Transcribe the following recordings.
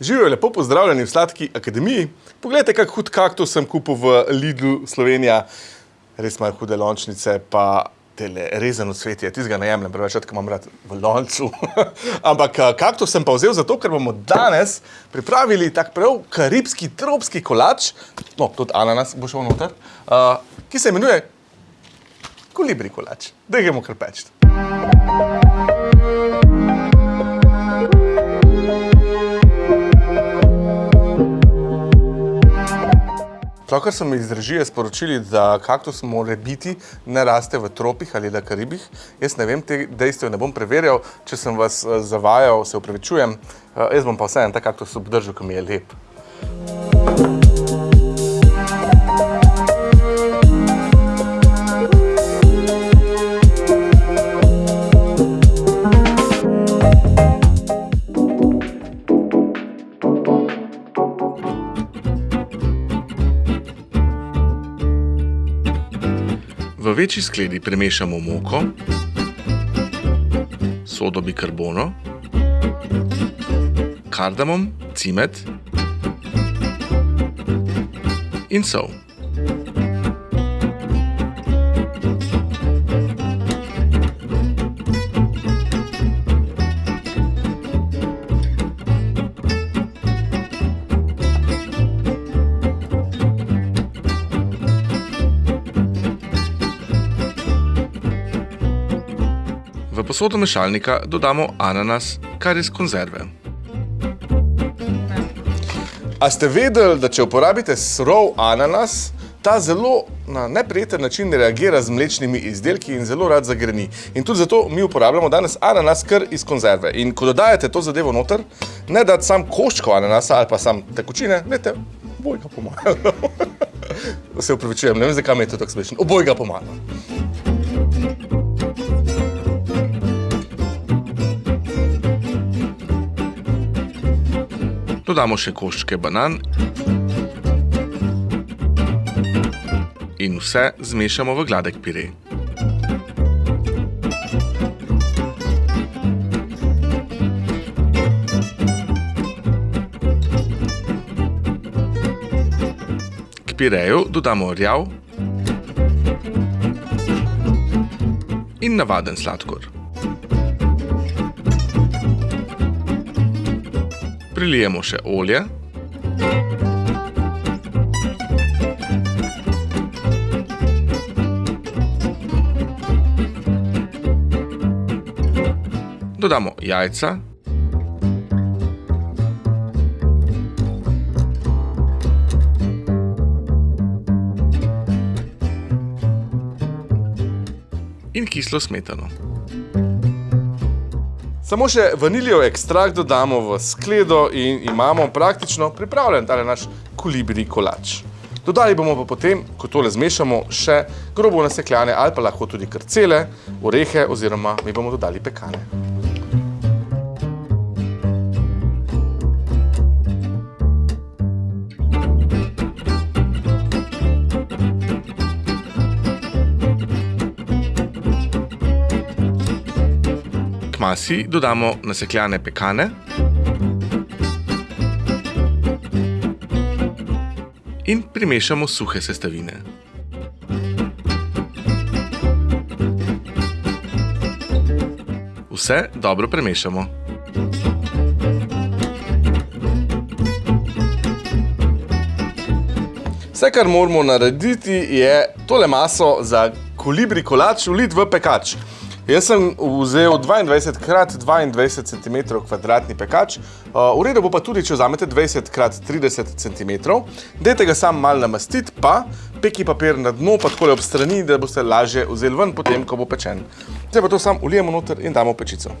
Živijo lepo pozdravljeni v Sladki akademiji. Poglejte, kak hud kaktus sem kupil v Lidlu Slovenija. Res imajo hude lončnice, pa tele rezano cvetje. Tistega ne jemljem preveč, ker imam rad v loncu. Ampak eh, kaktus sem pa vzel zato, ker bomo danes pripravili tak prav karibski, tropski kolač. No, tudi ananas bo šel noter. Uh, ki se imenuje kolibri kolač. Da gremo kar peči. Pravkar so mi iz režije sporočili, da kaktus mora biti, ne raste v tropih ali na Karibih. Jaz ne vem, te dejstev ne bom preverjal. Če sem vas eh, zavajal, se upravičujem. Eh, jaz bom pa vseeno ta kaktus obdržal, ki mi je lep. Večji skledi premešamo moko, sodo bikarbono, kardamom, cimet in sol. Posodo mešalnika dodamo ananas, kar iz konzerve. A ste vedeli, da če uporabite surov ananas, ta zelo na neprijeten način reagira z mlečnimi izdelki in zelo rad zagreni. In tudi zato mi uporabljamo danes ananas kar iz konzerve. In ko dodajate to zadevo noter, ne dati sam koščko ananasa ali pa sam tekočine, dajte obojga pomalo. Se upravičujem, ne vem, zakaj mi je to tako smešno. Obojga pomalo. Dodamo še koščke banan in vse zmešamo v gladek pire. K pireju dodamo rjav in navaden sladkor. Prilijemo še olje. Dodamo jajca. In kislo smetano. Samo še vaniljev ekstrakt dodamo v skledo in imamo praktično pripravljen tale naš kolibri kolač. Dodali bomo pa potem, ko tole zmešamo, še grobo nasekljane ali pa lahko tudi krcele, orehe oziroma mi bomo dodali pekane. Masi dodamo nasekljane pekane in primešamo suhe sestavine. Vse dobro premešamo. Vse, kar moramo narediti, je tole maso za kolibri kolač vliti v pekač. Jaz sem vzel 22 krat 22 cm kvadratni pekač, v redu bo pa tudi, če vzamete 20 krat 30 cm. Dajte ga sam malo namastiti, pa peki papir na dno, pa takole ob strani, da boste lažje vzeli ven potem, ko bo pečen. Zdaj pa to sam ulijemo noter in damo v pečico.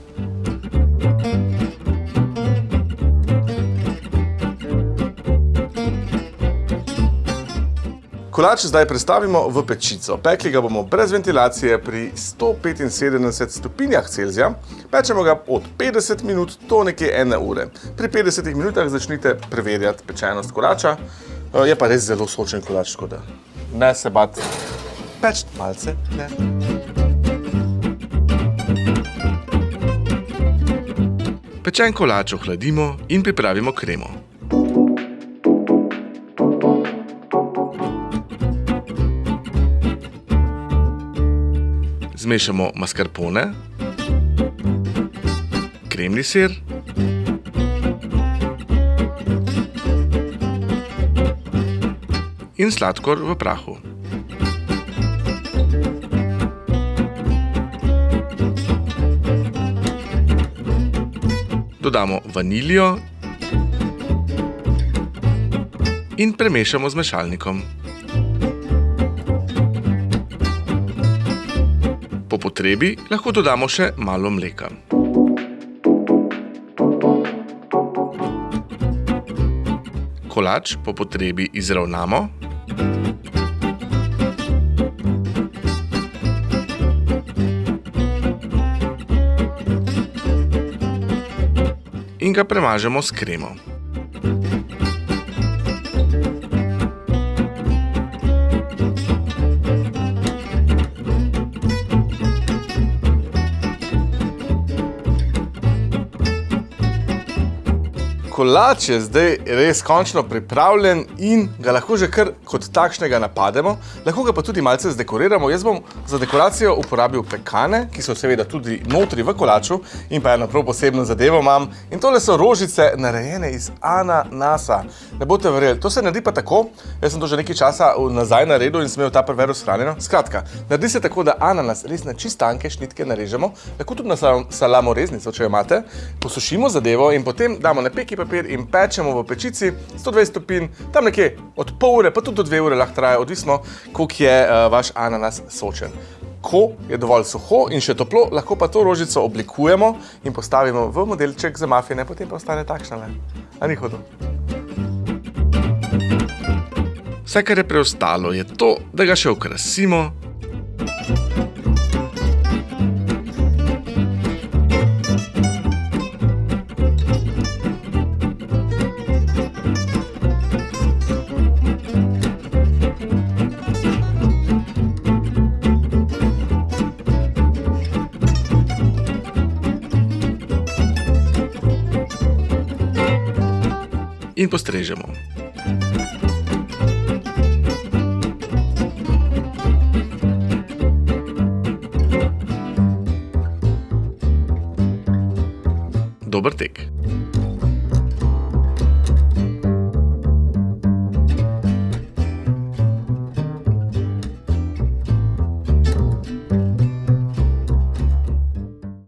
Kolač zdaj prestavimo v pečico. Pekli ga bomo brez ventilacije pri 175 stopinjah Celzija. Pečemo ga od 50 minut do nekje ene ure. Pri 50 minutah začnite preverjati pečenost kolača. Je pa res zelo sočen kolač, tako da ne se bati. Peč malce, ne. Pečen kolač ohladimo in pripravimo kremo. Zmešamo mascarpone, kremni sir, in sladkor v prahu. Dodamo vaniljo in premešamo z mešalnikom. Po potrebi lahko dodamo še malo mleka. Kolač po potrebi izravnamo. In ga premažemo s kremo. Kolač je zdaj res končno pripravljen in ga lahko že kar kot takšnega napademo. Lahko ga pa tudi malce zdekoriramo. Jaz bom za dekoracijo uporabil pekane, ki so seveda tudi notri v kolaču in pa eno prav posebno zadevo imam. In tole so rožice narejene iz ananasa. Ne boste verjeli, to se naredi pa tako, jaz sem to že nekaj časa nazaj naredil in sem imel ta prveru shranjeno. Skratka, naredi se tako, da ananas res na čist tanke šnitke narežemo, lahko tudi na salamo reznico, če jo imate, posušimo zadevo in potem damo na peki papir in pečemo v pečici 120 stopinj, tam nekje od pol ure, pa tudi do dve ure lahko traja, odvisno, koliko je uh, vaš ananas sočen. Ko je dovolj suho in še toplo, lahko pa to rožico oblikujemo in postavimo v modelček za mafine, potem pa ostane takšna le. A ni hodo? Vse, kar je preostalo, je to, da ga še okrasimo. In postrežemo. Dober tek.